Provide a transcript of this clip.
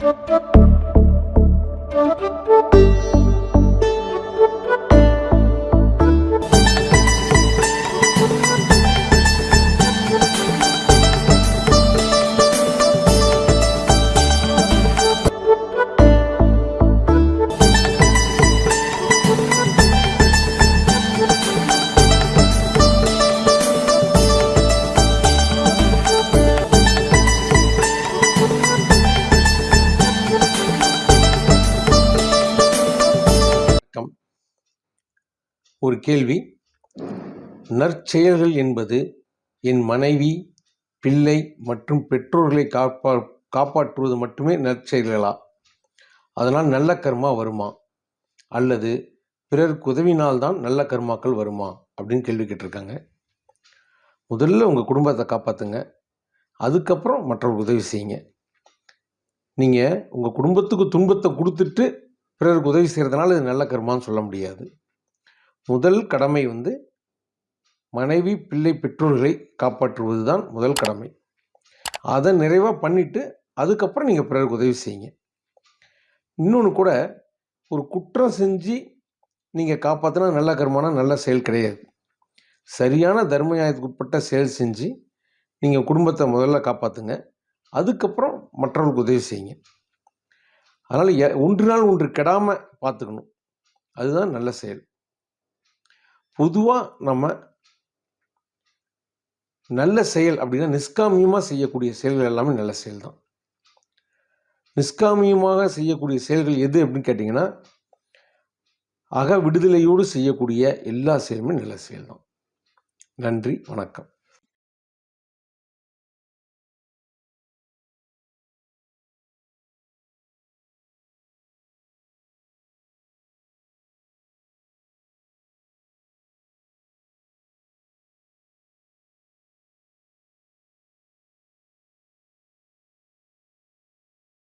Thank you. ஒரு கேள்வி. நற்செயல்கள் என்பது என் மனைவி பிள்ளை மற்றும் பெற்றோர்களை காப்பா காப்பாற்றுவது மட்டுமே நற்செயல்களா? அதனால் நல்ல கர்மா வருமா? அல்லது பிறருக்கு உதவினால்தான் நல்ல கர்மாக்கள் வருமா? அப்படின்னு கேள்வி கேட்டிருக்காங்க. முதல்ல உங்கள் குடும்பத்தை காப்பாற்றுங்க அதுக்கப்புறம் மற்றவர்களுக்கு உதவி செய்யுங்க. நீங்கள் உங்கள் குடும்பத்துக்கு துன்பத்தை கொடுத்துட்டு பிறருக்கு உதவி செய்கிறதுனால இது நல்ல கர்மான்னு சொல்ல முடியாது. முதல் கடமை வந்து மனைவி பிள்ளை பெற்றோர்களை காப்பாற்றுவது தான் முதல் கடமை. அதை நிறைவாக பண்ணிவிட்டு அதுக்கப்புறம் நீங்கள் பிறருக்கு உதவி செய்யுங்க. இன்னொன்று கூட ஒரு குற்றம் செஞ்சு நீங்கள் காப்பாற்றினா நல்ல கர்மானா நல்ல செயல் கிடையாது. சரியான தர்ம நியாயத்துக்கு உட்பட்ட செயல் செஞ்சு நீங்கள் குடும்பத்தை முதல்ல காப்பாற்றுங்க அதுக்கப்புறம் மற்றவர்களுக்கு உதவி செய்யுங்க. அதனால் எ ஒன்று நாள் ஒன்று கெடாமல் பார்த்துக்கணும் அதுதான் நல்ல செயல். பொதுவாக நம்ம நல்ல செயல் அப்படின்னா நிஷ்காமியமாக செய்யக்கூடிய செயல்கள் எல்லாமே நல்ல செயல் தான் நிஷ்காமியமாக செய்யக்கூடிய செயல்கள் எது அப்படின்னு கேட்டிங்கன்னா அக விடுதலையோடு செய்யக்கூடிய எல்லா செயலுமே நல்ல செயல் தான் நன்றி வணக்கம்.